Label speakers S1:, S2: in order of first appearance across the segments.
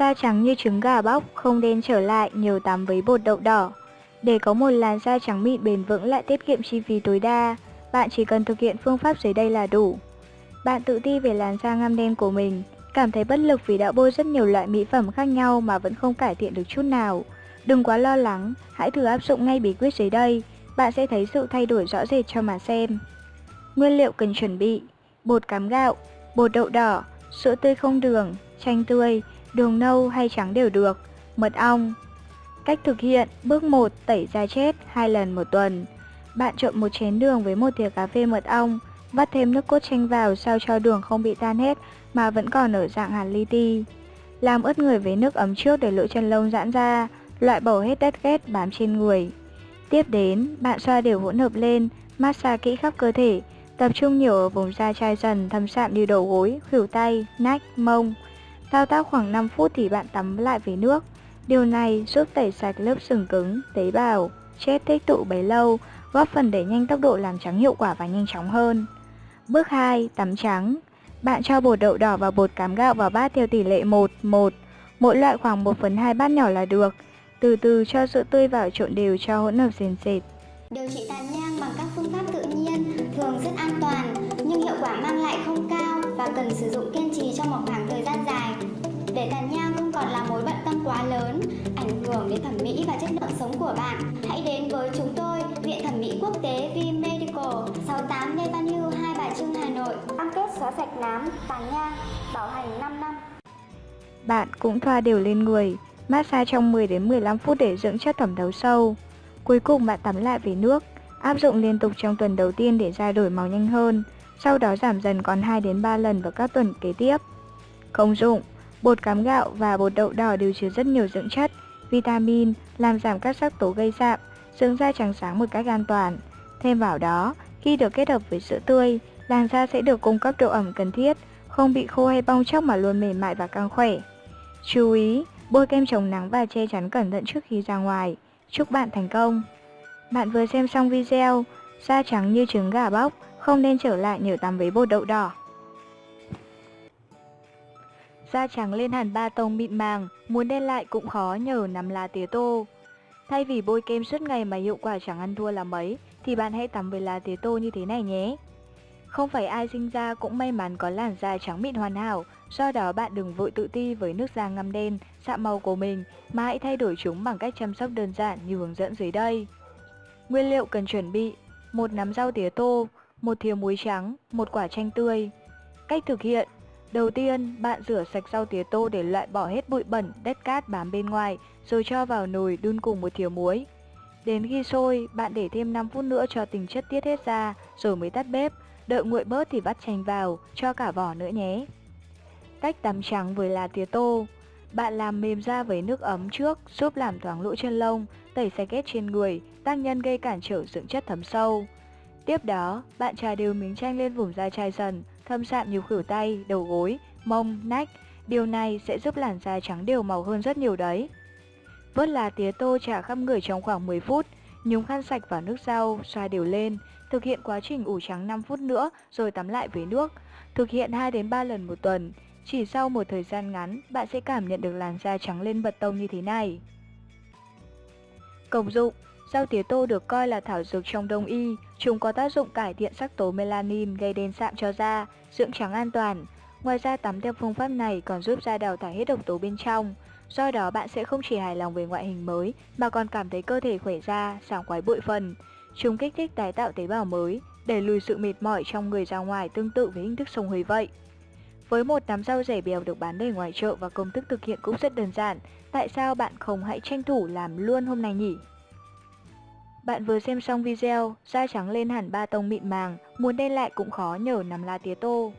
S1: Da trắng như trứng gà bóc, không đen trở lại, nhiều tắm với bột đậu đỏ. Để có một làn da trắng mịn bền vững lại tiết kiệm chi phí tối đa, bạn chỉ cần thực hiện phương pháp dưới đây là đủ. Bạn tự ti về làn da ngăm đen của mình, cảm thấy bất lực vì đã bôi rất nhiều loại mỹ phẩm khác nhau mà vẫn không cải thiện được chút nào. Đừng quá lo lắng, hãy thử áp dụng ngay bí quyết dưới đây, bạn sẽ thấy sự thay đổi rõ rệt cho mà xem. Nguyên liệu cần chuẩn bị Bột cám gạo, bột đậu đỏ, sữa tươi không đường, chanh tươi, đường nâu hay trắng đều được, mật ong. Cách thực hiện Bước 1. Tẩy da chết 2 lần một tuần Bạn trộn một chén đường với một thìa cà phê mật ong Vắt thêm nước cốt chanh vào sao cho đường không bị tan hết mà vẫn còn ở dạng hạt li ti. Làm ướt người với nước ấm trước để lỗ chân lông giãn ra, loại bỏ hết đất ghét bám trên người. Tiếp đến, bạn xoa đều hỗn hợp lên, massage kỹ khắp cơ thể, tập trung nhiều ở vùng da chai dần thâm sạm như đầu gối, khuỷu tay, nách, mông. Thao tác khoảng 5 phút thì bạn tắm lại với nước. Điều này giúp tẩy sạch lớp sừng cứng, tế bào, chết tích tụ bấy lâu, góp phần đẩy nhanh tốc độ làm trắng hiệu quả và nhanh chóng hơn. Bước 2. Tắm trắng Bạn cho bột đậu đỏ và bột cám gạo vào bát theo tỷ lệ 1, 1, mỗi loại khoảng 1 phần 2 bát nhỏ là được. Từ từ cho sữa tươi vào trộn đều cho hỗn hợp sền sệt.
S2: Điều trị tàn nhang bằng các phương pháp tự nhiên thường rất an toàn nhưng hiệu quả mang lại không cao và cần sử dụng kỹ của bạn, hãy đến với chúng tôi, Viện Thẩm mỹ Quốc tế V Medical, 68 Lê Văn Hưu, Hai Bà Trưng, Hà Nội. Cam kết xóa sạch nám, tàn nhang, bảo hành 5 năm.
S1: Bạn cũng thoa đều lên người, massage trong 10 đến 15 phút để dưỡng chất thẩm thấu sâu. Cuối cùng bạn tắm lại với nước, áp dụng liên tục trong tuần đầu tiên để da đổi màu nhanh hơn, sau đó giảm dần còn 2 đến 3 lần vào các tuần kế tiếp. Công dụng Bột cám gạo và bột đậu đỏ đều chứa rất nhiều dưỡng chất, vitamin, làm giảm các sắc tố gây sạm, dưỡng da trắng sáng một cách an toàn. Thêm vào đó, khi được kết hợp với sữa tươi, làn da sẽ được cung cấp độ ẩm cần thiết, không bị khô hay bong chóc mà luôn mềm mại và căng khỏe. Chú ý, bôi kem chống nắng và che chắn cẩn thận trước khi ra ngoài. Chúc bạn thành công! Bạn vừa xem xong video, da trắng như trứng gà bóc, không nên trở lại nhờ tắm với bột đậu đỏ. Da trắng lên hẳn ba tông mịn màng, muốn đen lại cũng khó nhờ nắm lá tía tô. Thay vì bôi kem suốt ngày mà hiệu quả chẳng ăn thua là mấy, thì bạn hãy tắm với lá tía tô như thế này nhé. Không phải ai sinh ra cũng may mắn có làn da trắng mịn hoàn hảo, do đó bạn đừng vội tự ti với nước da ngăm đen, sạm màu của mình, mà hãy thay đổi chúng bằng cách chăm sóc đơn giản như hướng dẫn dưới đây. Nguyên liệu cần chuẩn bị một nắm rau tía tô, một thìa muối trắng, một quả chanh tươi. Cách thực hiện Đầu tiên, bạn rửa sạch rau tía tô để loại bỏ hết bụi bẩn, đất cát bám bên ngoài, rồi cho vào nồi đun cùng một thìa muối. Đến khi sôi, bạn để thêm 5 phút nữa cho tình chất tiết hết ra, rồi mới tắt bếp. Đợi nguội bớt thì vắt chanh vào, cho cả vỏ nữa nhé. Cách tắm trắng với lá tía tô Bạn làm mềm da với nước ấm trước, giúp làm thoáng lỗ chân lông, tẩy sạch ghét trên người, tác nhân gây cản trở dưỡng chất thấm sâu. Tiếp đó, bạn trà đều miếng chanh lên vùng da chai dần, thâm sạm nhiều khử tay, đầu gối, mông, nách. Điều này sẽ giúp làn da trắng đều màu hơn rất nhiều đấy. Vớt lá tía tô trà khắp người trong khoảng 10 phút, nhúng khăn sạch vào nước rau, xoa đều lên. Thực hiện quá trình ủ trắng 5 phút nữa rồi tắm lại với nước. Thực hiện 2 đến 3 lần một tuần. Chỉ sau một thời gian ngắn, bạn sẽ cảm nhận được làn da trắng lên bật tông như thế này. Công dụng Rau tía tô được coi là thảo dược trong đông y, chúng có tác dụng cải thiện sắc tố melanin gây đen sạm cho da, dưỡng trắng an toàn. Ngoài ra tắm theo phương pháp này còn giúp da đào thải hết độc tố bên trong. Do đó bạn sẽ không chỉ hài lòng về ngoại hình mới mà còn cảm thấy cơ thể khỏe ra, sảng khoái bụi phần. Chúng kích thích tái tạo tế bào mới, để lùi sự mệt mỏi trong người ra ngoài tương tự với hình thức sông hơi vậy. Với một nắm rau rẻ bèo được bán đầy ngoài chợ và công thức thực hiện cũng rất đơn giản, tại sao bạn không hãy tranh thủ làm luôn hôm nay nhỉ? Bạn vừa xem xong video, da trắng lên hẳn ba tông mịn màng, muốn đen lại cũng khó nhờ nắm lá tía tô.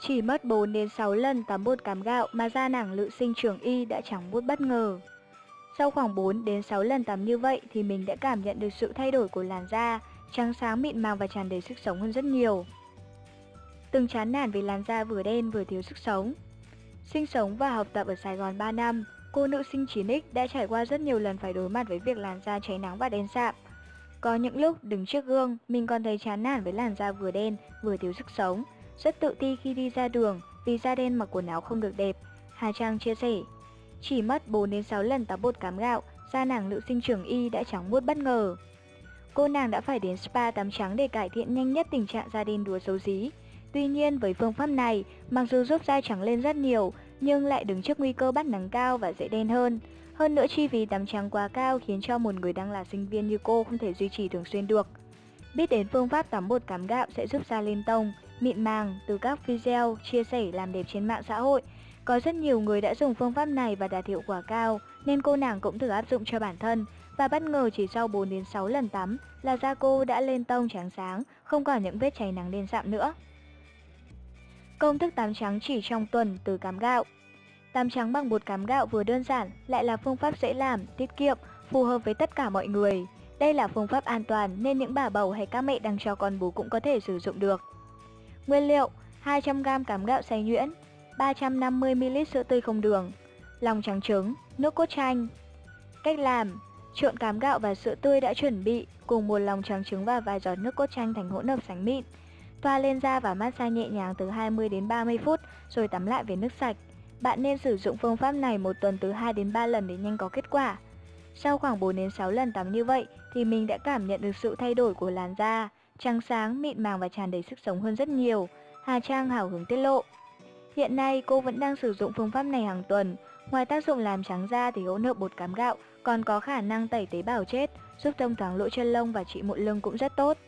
S1: Chỉ mất 4 đến 6 lần tắm bột cám gạo mà da nàng lự sinh trưởng y đã trắng bút bất ngờ. Sau khoảng 4 đến 6 lần tắm như vậy thì mình đã cảm nhận được sự thay đổi của làn da, trắng sáng mịn màng và tràn đầy sức sống hơn rất nhiều. Từng chán nản vì làn da vừa đen vừa thiếu sức sống. Sinh sống và học tập ở Sài Gòn 3 năm, Cô nữ sinh 9X đã trải qua rất nhiều lần phải đối mặt với việc làn da cháy nắng và đen sạm. Có những lúc đứng trước gương, mình còn thấy chán nản với làn da vừa đen, vừa thiếu sức sống. Rất tự ti khi đi ra đường vì da đen mặc quần áo không được đẹp. Hà Trang chia sẻ. Chỉ mất 4 đến 6 lần tắm bột cám gạo, da nàng nữ sinh trưởng y đã trắng muốt bất ngờ. Cô nàng đã phải đến spa tắm trắng để cải thiện nhanh nhất tình trạng da đen đúa xấu xí. Tuy nhiên với phương pháp này, mặc dù giúp da trắng lên rất nhiều, nhưng lại đứng trước nguy cơ bắt nắng cao và dễ đen hơn. Hơn nữa chi phí tắm trắng quá cao khiến cho một người đang là sinh viên như cô không thể duy trì thường xuyên được. Biết đến phương pháp tắm bột cám gạo sẽ giúp da lên tông, mịn màng từ các video chia sẻ làm đẹp trên mạng xã hội. Có rất nhiều người đã dùng phương pháp này và đạt hiệu quả cao, nên cô nàng cũng thử áp dụng cho bản thân. Và bất ngờ chỉ sau 4 đến 6 lần tắm là da cô đã lên tông trắng sáng, không còn những vết cháy nắng đen sạm nữa. Công thức tám trắng chỉ trong tuần từ cám gạo Tám trắng bằng bột cám gạo vừa đơn giản lại là phương pháp dễ làm, tiết kiệm, phù hợp với tất cả mọi người. Đây là phương pháp an toàn nên những bà bầu hay các mẹ đang cho con bú cũng có thể sử dụng được. Nguyên liệu 200g cám gạo xay nhuyễn 350ml sữa tươi không đường Lòng trắng trứng, nước cốt chanh Cách làm Trộn cám gạo và sữa tươi đã chuẩn bị cùng một lòng trắng trứng và vài giọt nước cốt chanh thành hỗn hợp sánh mịn. Thoa lên da và massage nhẹ nhàng từ 20 đến 30 phút rồi tắm lại với nước sạch. Bạn nên sử dụng phương pháp này một tuần từ 2 đến 3 lần để nhanh có kết quả. Sau khoảng 4 đến 6 lần tắm như vậy thì mình đã cảm nhận được sự thay đổi của làn da, trắng sáng, mịn màng và tràn đầy sức sống hơn rất nhiều. Hà Trang hào hứng tiết lộ. Hiện nay cô vẫn đang sử dụng phương pháp này hàng tuần. Ngoài tác dụng làm trắng da thì hỗn hợp bột cám gạo còn có khả năng tẩy tế bào chết, giúp thông thoáng lỗ chân lông và trị mụn lưng cũng rất tốt.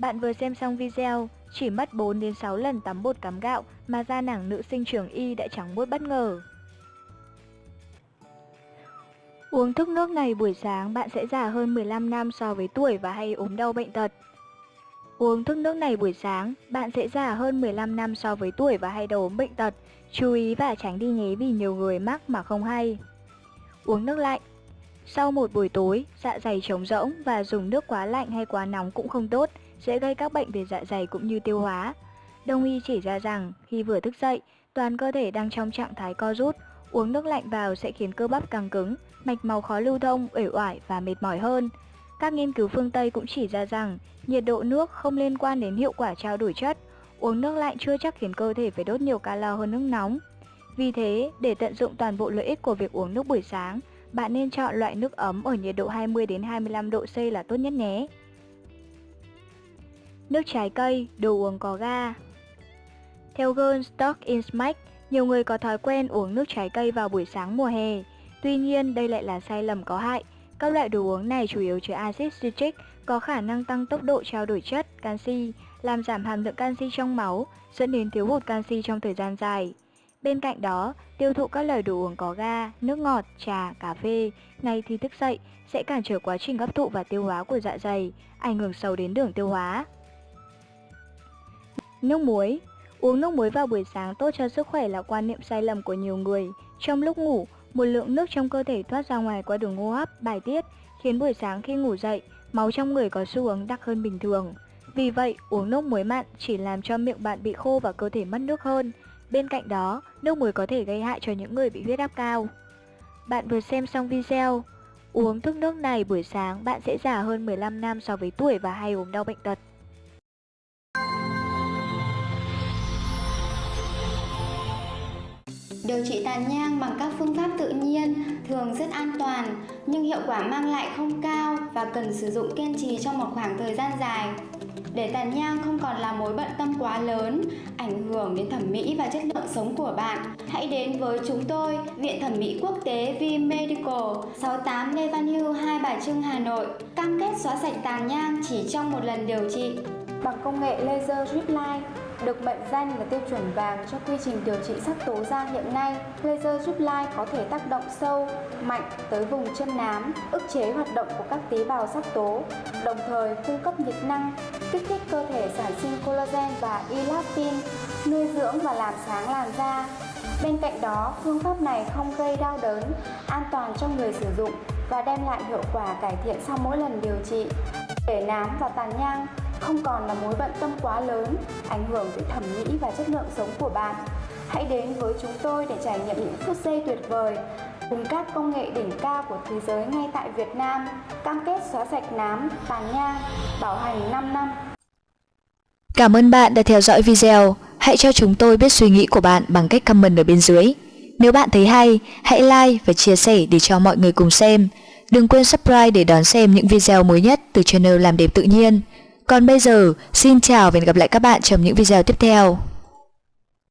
S1: Bạn vừa xem xong video, chỉ mất 4 đến 6 lần tắm bột cám gạo mà da nàng nữ sinh trưởng y đã trắng muốt bất ngờ. Uống thức nước này buổi sáng bạn sẽ già hơn 15 năm so với tuổi và hay ốm đau bệnh tật. Uống thức nước này buổi sáng, bạn sẽ già hơn 15 năm so với tuổi và hay đau ốm bệnh tật. Chú ý và tránh đi nhé vì nhiều người mắc mà không hay. Uống nước lạnh Sau một buổi tối, dạ dày trống rỗng và dùng nước quá lạnh hay quá nóng cũng không tốt, sẽ gây các bệnh về dạ dày cũng như tiêu hóa. Đông y chỉ ra rằng khi vừa thức dậy, toàn cơ thể đang trong trạng thái co rút, uống nước lạnh vào sẽ khiến cơ bắp càng cứng, mạch máu khó lưu thông, uể oải và mệt mỏi hơn. Các nghiên cứu phương Tây cũng chỉ ra rằng nhiệt độ nước không liên quan đến hiệu quả trao đổi chất. Uống nước lạnh chưa chắc khiến cơ thể phải đốt nhiều calo hơn nước nóng. Vì thế, để tận dụng toàn bộ lợi ích của việc uống nước buổi sáng, bạn nên chọn loại nước ấm ở nhiệt độ 20 đến 25 độ C là tốt nhất nhé. Nước trái cây, đồ uống có ga Theo Girl Stock in Smack, nhiều người có thói quen uống nước trái cây vào buổi sáng mùa hè. Tuy nhiên, đây lại là sai lầm có hại. Các loại đồ uống này chủ yếu chứa axit citric, có khả năng tăng tốc độ trao đổi chất, canxi, làm giảm hàm lượng canxi trong máu, dẫn đến thiếu hụt canxi trong thời gian dài. Bên cạnh đó, tiêu thụ các loại đồ uống có ga, nước ngọt, trà, cà phê ngay khi thức dậy sẽ cản trở quá trình hấp thụ và tiêu hóa của dạ dày, ảnh hưởng sâu đến đường tiêu hóa. Nước muối Uống nước muối vào buổi sáng tốt cho sức khỏe là quan niệm sai lầm của nhiều người. Trong lúc ngủ, một lượng nước trong cơ thể thoát ra ngoài qua đường hô hấp, bài tiết, khiến buổi sáng khi ngủ dậy, máu trong người có xu hướng đặc hơn bình thường. Vì vậy, uống nước muối mặn chỉ làm cho miệng bạn bị khô và cơ thể mất nước hơn. Bên cạnh đó, nước muối có thể gây hại cho những người bị huyết áp cao. Bạn vừa xem xong video, uống thức nước này buổi sáng bạn sẽ già hơn 15 năm so với tuổi và hay ốm đau bệnh tật.
S2: Điều trị tàn nhang bằng các phương pháp tự nhiên thường rất an toàn nhưng hiệu quả mang lại không cao và cần sử dụng kiên trì trong một khoảng thời gian dài. Để tàn nhang không còn là mối bận tâm quá lớn, ảnh hưởng đến thẩm mỹ và chất lượng sống của bạn, hãy đến với chúng tôi, Viện Thẩm mỹ Quốc tế V Medical, 68 Lê Văn Hưu, Hai Bà Trưng, Hà Nội, cam kết xóa sạch tàn nhang chỉ trong một lần điều trị.
S3: Bằng công nghệ laser drip line, được mệnh danh là tiêu chuẩn vàng cho quy trình điều trị sắc tố da hiện nay, laser giúp lai có thể tác động sâu, mạnh tới vùng chân nám, ức chế hoạt động của các tế bào sắc tố, đồng thời cung cấp nhiệt năng, kích thích cơ thể sản sinh collagen và elastin, nuôi dưỡng và làm sáng làn da. Bên cạnh đó, phương pháp này không gây đau đớn, an toàn cho người sử dụng và đem lại hiệu quả cải thiện sau mỗi lần điều trị. Để nám và tàn nhang không còn là mối bận tâm quá lớn, ảnh hưởng tới thẩm mỹ và chất lượng sống của bạn. Hãy đến với chúng tôi để trải nghiệm những phút giây tuyệt vời cùng các công nghệ đỉnh cao của thế giới ngay tại Việt Nam, cam kết xóa sạch nám, tàn nhang, bảo hành 5 năm.
S1: Cảm ơn bạn đã theo dõi video. Hãy cho chúng tôi biết suy nghĩ của bạn bằng cách comment ở bên dưới. Nếu bạn thấy hay, hãy like và chia sẻ để cho mọi người cùng xem. Đừng quên subscribe để đón xem những video mới nhất từ channel Làm đẹp tự nhiên. Còn bây giờ, xin chào và hẹn gặp lại các bạn trong những video tiếp theo.